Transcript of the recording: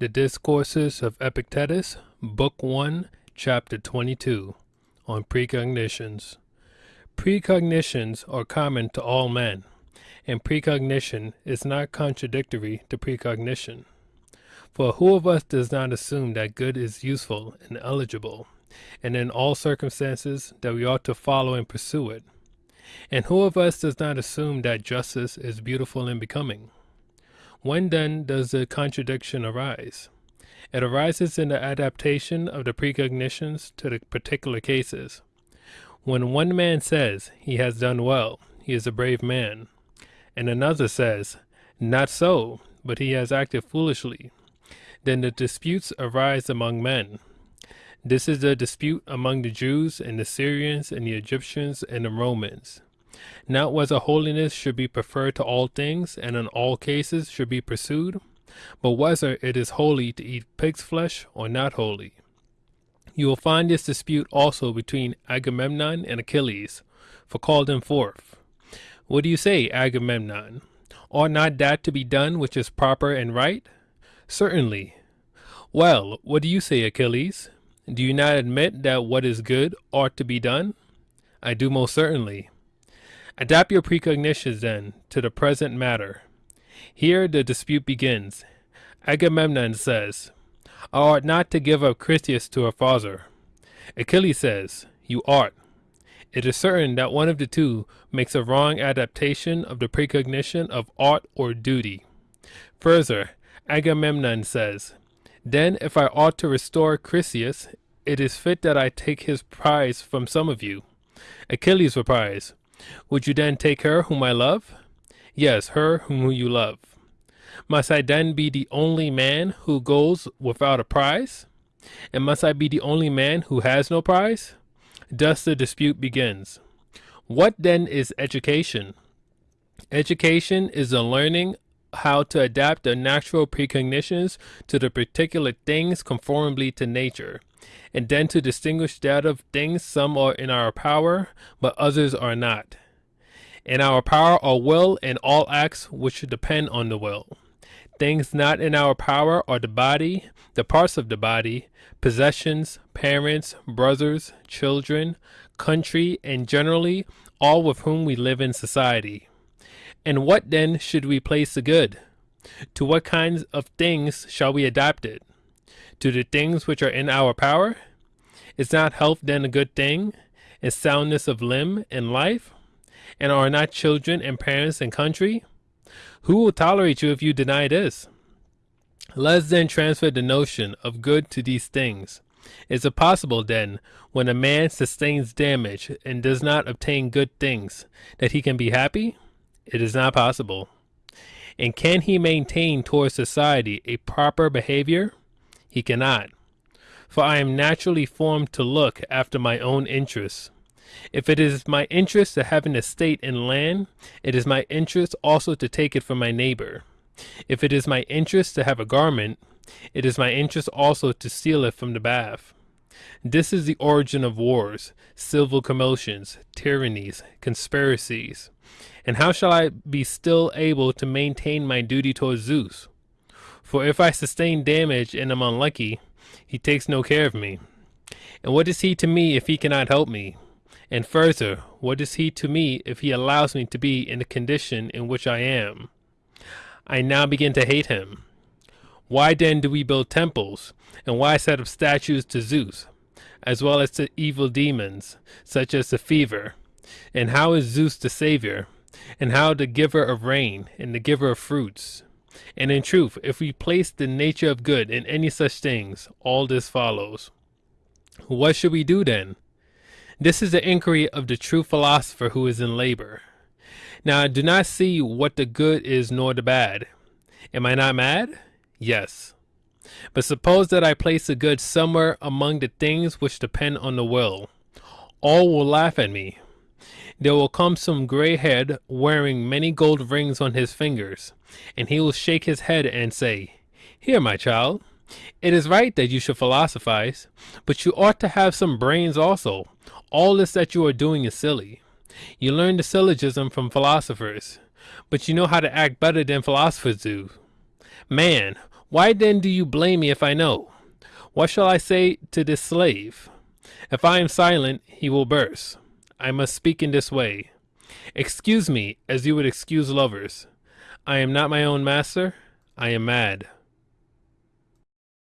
the Discourses of Epictetus, Book 1, Chapter 22, on Precognitions. Precognitions are common to all men, and precognition is not contradictory to precognition. For who of us does not assume that good is useful and eligible, and in all circumstances that we ought to follow and pursue it? And who of us does not assume that justice is beautiful and becoming? When then does the contradiction arise? It arises in the adaptation of the precognitions to the particular cases. When one man says he has done well, he is a brave man, and another says, not so, but he has acted foolishly, then the disputes arise among men. This is the dispute among the Jews and the Syrians and the Egyptians and the Romans. Not whether holiness should be preferred to all things and in all cases should be pursued, but whether it is holy to eat pig's flesh or not holy. You will find this dispute also between Agamemnon and Achilles, for call them forth. What do you say, Agamemnon? Ought not that to be done which is proper and right? Certainly. Well, what do you say, Achilles? Do you not admit that what is good ought to be done? I do most certainly. Adapt your precognitions, then, to the present matter. Here the dispute begins. Agamemnon says, I ought not to give up Chryseis to her father. Achilles says, You ought. It is certain that one of the two makes a wrong adaptation of the precognition of ought or duty. Further, Agamemnon says, Then if I ought to restore Chryseis, it is fit that I take his prize from some of you. Achilles replies, would you then take her whom I love? Yes, her whom you love. Must I then be the only man who goes without a prize? And must I be the only man who has no prize? Thus the dispute begins. What then is education? Education is the learning how to adapt the natural precognitions to the particular things conformably to nature, and then to distinguish that of things some are in our power, but others are not. In our power are will and all acts which depend on the will. Things not in our power are the body, the parts of the body, possessions, parents, brothers, children, country, and generally all with whom we live in society. And what then should we place the good? To what kinds of things shall we adapt it? To the things which are in our power? Is not health then a good thing? Is soundness of limb and life? And are not children and parents and country? Who will tolerate you if you deny this? Let's then transfer the notion of good to these things. Is it possible then, when a man sustains damage and does not obtain good things, that he can be happy? It is not possible. And can he maintain towards society a proper behavior? He cannot. For I am naturally formed to look after my own interests. If it is my interest to have an estate and land, it is my interest also to take it from my neighbor. If it is my interest to have a garment, it is my interest also to steal it from the bath. This is the origin of wars, civil commotions, tyrannies, conspiracies. And how shall I be still able to maintain my duty towards Zeus? For if I sustain damage and am unlucky, he takes no care of me. And what is he to me if he cannot help me? And further, what is he to me if he allows me to be in the condition in which I am? I now begin to hate him. Why then do we build temples, and why set up statues to Zeus, as well as to evil demons, such as the fever? And how is Zeus the Savior, and how the giver of rain, and the giver of fruits? And in truth, if we place the nature of good in any such things, all this follows. What should we do then? This is the inquiry of the true philosopher who is in labor. Now I do not see what the good is nor the bad. Am I not mad? Yes. But suppose that I place the good somewhere among the things which depend on the will. All will laugh at me. There will come some gray head wearing many gold rings on his fingers, and he will shake his head and say, Here, my child, it is right that you should philosophize, but you ought to have some brains also. All this that you are doing is silly. You learn the syllogism from philosophers, but you know how to act better than philosophers do. Man, Why then do you blame me if I know? What shall I say to this slave? If I am silent, he will burst. I must speak in this way. Excuse me, as you would excuse lovers. I am not my own master. I am mad.